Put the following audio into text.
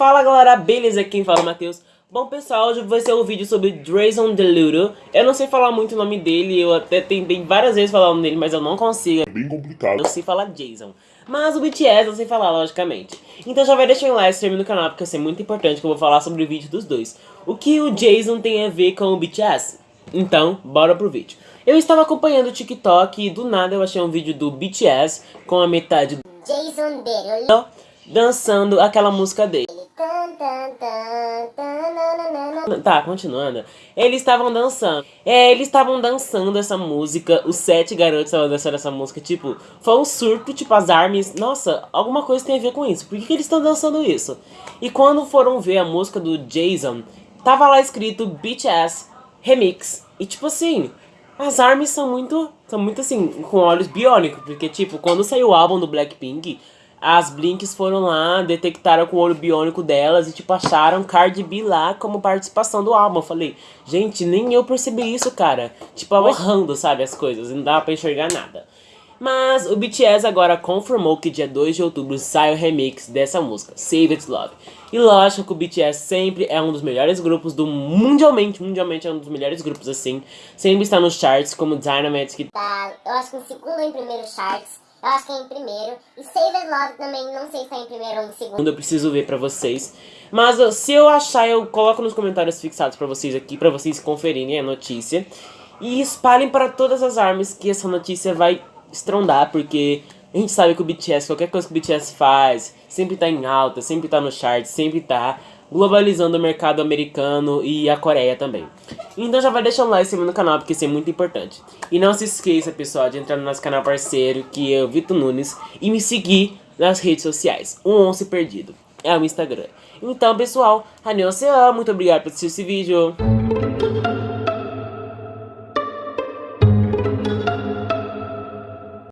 Fala galera, beleza? Quem fala é o Matheus. Bom pessoal, hoje vai ser um vídeo sobre Drazen Deludo. Eu não sei falar muito o nome dele, eu até tentei várias vezes falar o nome dele, mas eu não consigo. É bem complicado. Eu sei falar Jason. Mas o BTS eu sei falar, logicamente. Então já vai deixar um like, se no canal, porque vai ser muito importante que eu vou falar sobre o vídeo dos dois. O que o Jason tem a ver com o BTS? Então, bora pro vídeo. Eu estava acompanhando o TikTok e do nada eu achei um vídeo do BTS com a metade do Jason Derulo dançando aquela música dele. Tá, continuando. Eles estavam dançando. É, eles estavam dançando essa música. Os sete garotos estavam dançando essa música. Tipo, foi um surto, tipo, as armas. Nossa, alguma coisa tem a ver com isso. Por que, que eles estão dançando isso? E quando foram ver a música do Jason, tava lá escrito BTS Remix. E tipo assim, as armas são muito. São muito assim, com olhos biônicos. Porque, tipo, quando saiu o álbum do Blackpink as Blinks foram lá, detectaram com o olho biônico delas e, tipo, acharam Cardi B lá como participação do álbum. Eu falei, gente, nem eu percebi isso, cara. Tipo, ahorrando, sabe, as coisas. Não dava pra enxergar nada. Mas o BTS agora confirmou que dia 2 de outubro sai o remix dessa música, Save It Love. E lógico que o BTS sempre é um dos melhores grupos do mundialmente, mundialmente é um dos melhores grupos assim. Sempre está nos charts como Dynamite que tá, eu acho que em segundo ou em primeiro charts. Eu acho que é em primeiro. E Save It Love também, não sei se tá em primeiro ou em segundo. Eu preciso ver pra vocês. Mas se eu achar, eu coloco nos comentários fixados pra vocês aqui, pra vocês conferirem a notícia. E espalhem para todas as armas que essa notícia vai estrondar, porque a gente sabe que o BTS, qualquer coisa que o BTS faz, sempre tá em alta, sempre tá no chart, sempre tá globalizando o mercado americano e a Coreia também. Então já vai deixar um like no canal, porque isso é muito importante. E não se esqueça, pessoal, de entrar no nosso canal parceiro, que é o Vitor Nunes, e me seguir nas redes sociais, um once perdido, é o Instagram. Então, pessoal, Haneu muito obrigado por assistir esse vídeo.